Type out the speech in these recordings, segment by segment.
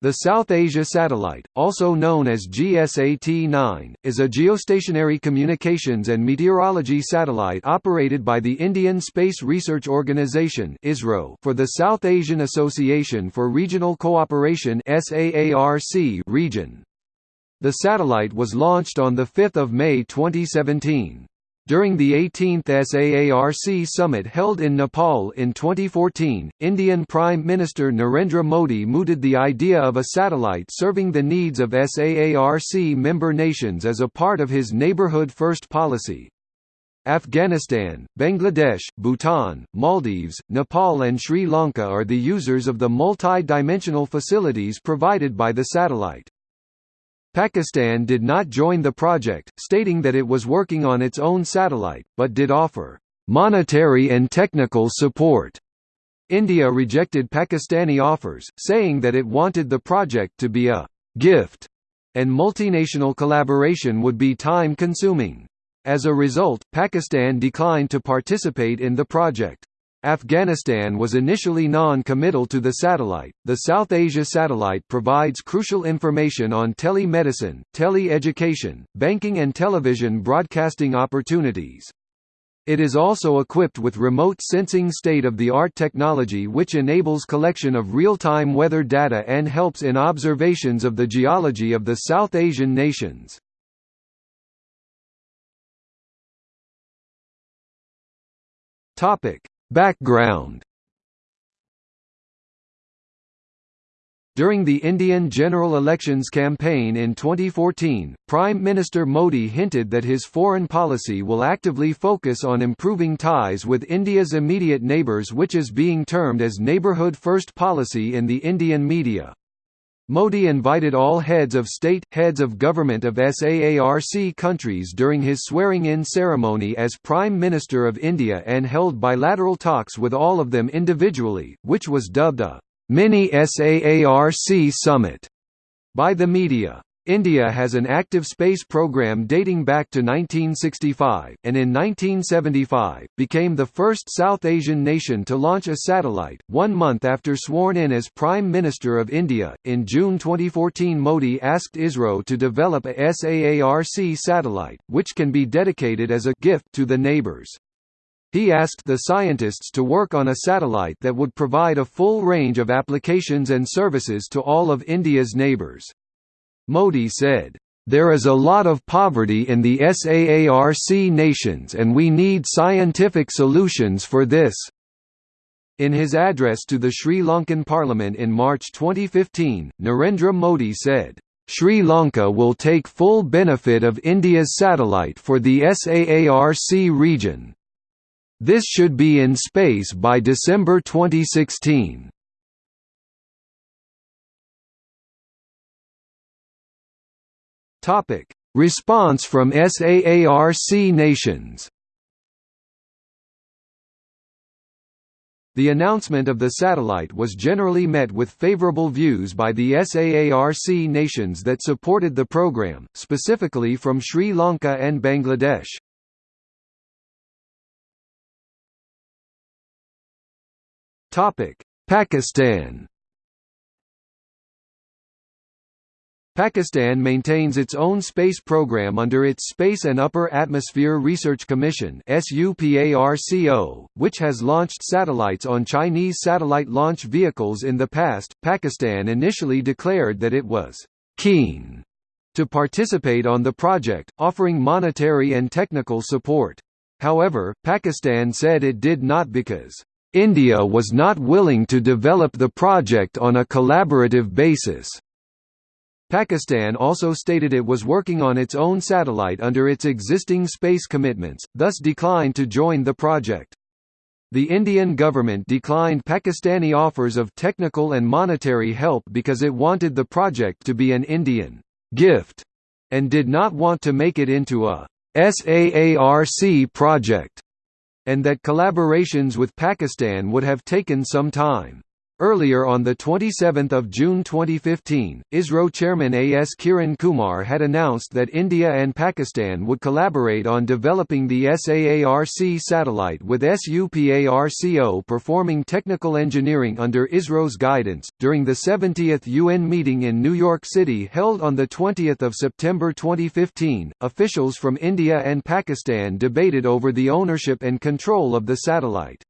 The South Asia Satellite, also known as GSAT-9, is a geostationary communications and meteorology satellite operated by the Indian Space Research Organisation for the South Asian Association for Regional Cooperation region. The satellite was launched on 5 May 2017. During the 18th SAARC summit held in Nepal in 2014, Indian Prime Minister Narendra Modi mooted the idea of a satellite serving the needs of SAARC member nations as a part of his Neighbourhood First policy. Afghanistan, Bangladesh, Bhutan, Maldives, Nepal and Sri Lanka are the users of the multi-dimensional facilities provided by the satellite. Pakistan did not join the project, stating that it was working on its own satellite, but did offer monetary and technical support. India rejected Pakistani offers, saying that it wanted the project to be a gift, and multinational collaboration would be time-consuming. As a result, Pakistan declined to participate in the project. Afghanistan was initially non-committal to the satellite. The South Asia satellite provides crucial information on telemedicine, tele-education, banking and television broadcasting opportunities. It is also equipped with remote sensing state-of-the-art technology which enables collection of real-time weather data and helps in observations of the geology of the South Asian nations. Topic: Background During the Indian general elections campaign in 2014, Prime Minister Modi hinted that his foreign policy will actively focus on improving ties with India's immediate neighbours which is being termed as neighbourhood first policy in the Indian media. Modi invited all heads of state, heads of government of SAARC countries during his swearing-in ceremony as Prime Minister of India and held bilateral talks with all of them individually, which was dubbed a mini SAARC summit by the media. India has an active space program dating back to 1965, and in 1975, became the first South Asian nation to launch a satellite, one month after sworn in as Prime Minister of India. In June 2014, Modi asked ISRO to develop a SAARC satellite, which can be dedicated as a gift to the neighbours. He asked the scientists to work on a satellite that would provide a full range of applications and services to all of India's neighbours. Modi said, "...there is a lot of poverty in the SAARC nations and we need scientific solutions for this." In his address to the Sri Lankan parliament in March 2015, Narendra Modi said, Sri Lanka will take full benefit of India's satellite for the SAARC region. This should be in space by December 2016. Topic: Response from SAARC nations. The announcement of the satellite was generally met with favorable views by the SAARC nations that supported the program, specifically from Sri Lanka and Bangladesh. Pakistan Pakistan maintains its own space program under its Space and Upper Atmosphere Research Commission which has launched satellites on Chinese satellite launch vehicles in the past. Pakistan initially declared that it was keen to participate on the project, offering monetary and technical support. However, Pakistan said it did not because India was not willing to develop the project on a collaborative basis. Pakistan also stated it was working on its own satellite under its existing space commitments, thus declined to join the project. The Indian government declined Pakistani offers of technical and monetary help because it wanted the project to be an Indian gift and did not want to make it into a SAARC project, and that collaborations with Pakistan would have taken some time. Earlier on 27 June 2015, ISRO chairman A.S. Kiran Kumar had announced that India and Pakistan would collaborate on developing the SAARC satellite with SUPARCO performing technical engineering under ISRO's guidance. During the 70th UN meeting in New York City held on 20 September 2015, officials from India and Pakistan debated over the ownership and control of the satellite.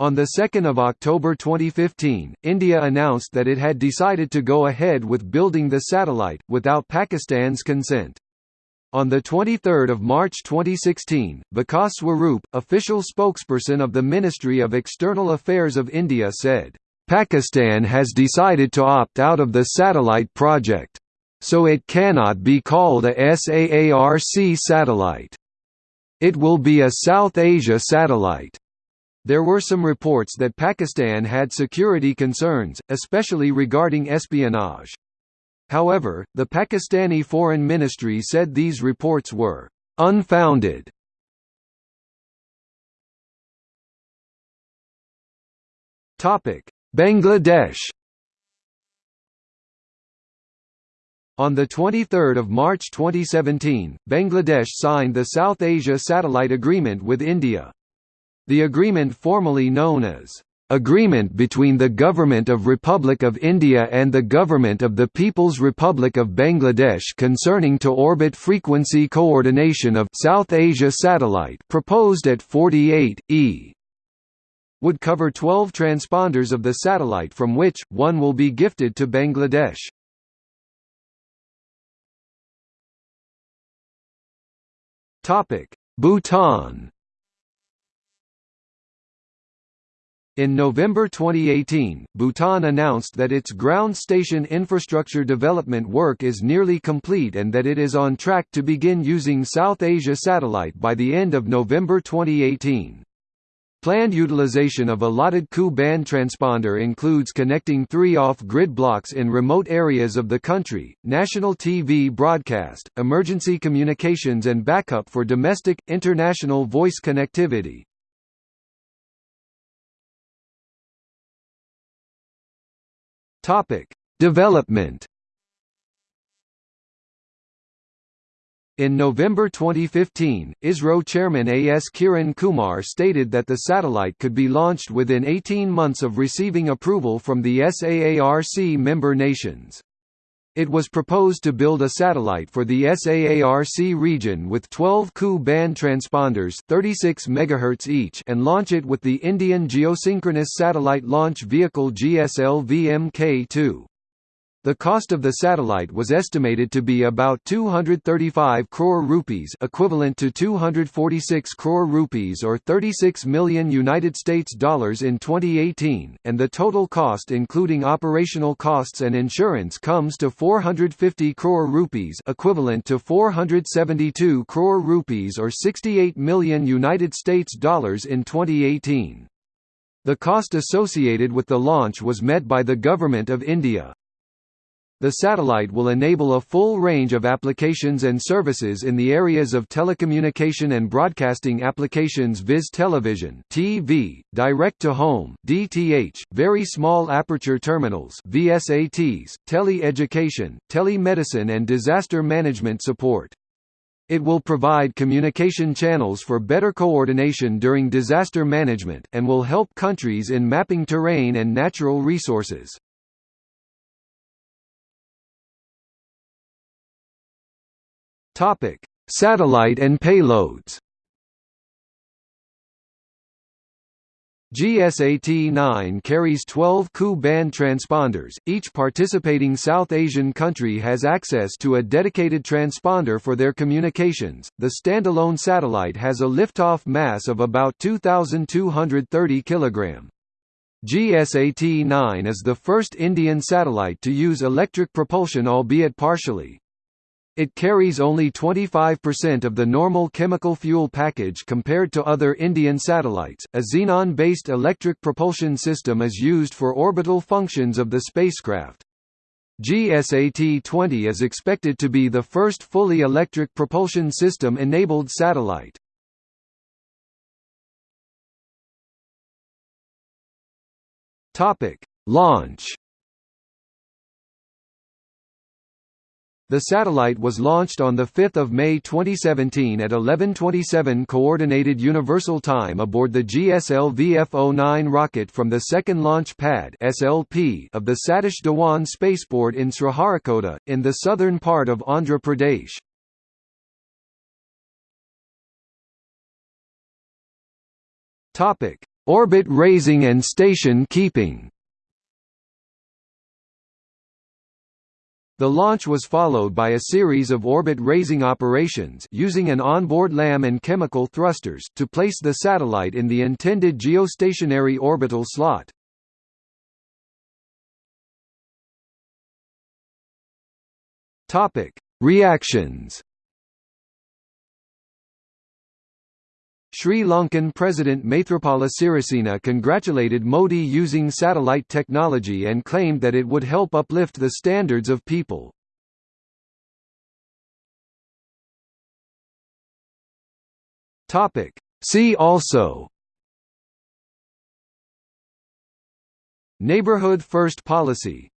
On 2 October 2015, India announced that it had decided to go ahead with building the satellite, without Pakistan's consent. On 23 March 2016, Vikas Swarup, official spokesperson of the Ministry of External Affairs of India said, "...Pakistan has decided to opt out of the satellite project. So it cannot be called a SAARC satellite. It will be a South Asia satellite." There were some reports that Pakistan had security concerns, especially regarding espionage. However, the Pakistani Foreign Ministry said these reports were unfounded. Topic: Bangladesh On 23 March 2017, Bangladesh signed the South Asia Satellite Agreement with India. The agreement formally known as Agreement between the Government of Republic of India and the Government of the People's Republic of Bangladesh concerning to-orbit frequency coordination of South Asia satellite proposed at 48, e would cover 12 transponders of the satellite from which, one will be gifted to Bangladesh. Bhutan In November 2018, Bhutan announced that its ground station infrastructure development work is nearly complete and that it is on track to begin using South Asia Satellite by the end of November 2018. Planned utilization of allotted Ku-band transponder includes connecting three off-grid blocks in remote areas of the country, national TV broadcast, emergency communications and backup for domestic, international voice connectivity. Topic: Development. In November 2015, ISRO chairman A.S. Kiran Kumar stated that the satellite could be launched within 18 months of receiving approval from the SAARC member nations. It was proposed to build a satellite for the SAARC region with 12 Ku-band transponders 36 MHz each and launch it with the Indian Geosynchronous Satellite Launch Vehicle GSLV-Mk2. The cost of the satellite was estimated to be about 235 crore rupees, equivalent to 246 crore rupees or 36 million United States dollars in 2018, and the total cost including operational costs and insurance comes to 450 crore rupees, equivalent to 472 crore rupees or 68 million United States dollars in 2018. The cost associated with the launch was met by the Government of India. The satellite will enable a full range of applications and services in the areas of telecommunication and broadcasting applications viz television TV, direct-to-home DTH, very small aperture terminals VSATs, tele-education, telemedicine and disaster management support. It will provide communication channels for better coordination during disaster management, and will help countries in mapping terrain and natural resources. Topic: Satellite and payloads. GSAT-9 carries 12 Ku-band transponders. Each participating South Asian country has access to a dedicated transponder for their communications. The standalone satellite has a liftoff mass of about 2230 kg. GSAT-9 is the first Indian satellite to use electric propulsion albeit partially. It carries only 25% of the normal chemical fuel package compared to other Indian satellites. A xenon based electric propulsion system is used for orbital functions of the spacecraft. GSAT 20 is expected to be the first fully electric propulsion system enabled satellite. Launch The satellite was launched on 5 May 2017 at 11:27 Coordinated Universal Time aboard the GSLV-F09 rocket from the second launch pad (SLP) of the Satish Dhawan spaceport in Sriharikota, in the southern part of Andhra Pradesh. Topic: Orbit raising and station keeping. The launch was followed by a series of orbit-raising operations using an onboard LAM and chemical thrusters to place the satellite in the intended geostationary orbital slot. Topic: Reactions Sri Lankan President Maithripala Sirisena congratulated Modi using satellite technology and claimed that it would help uplift the standards of people. See also. Neighborhood First Policy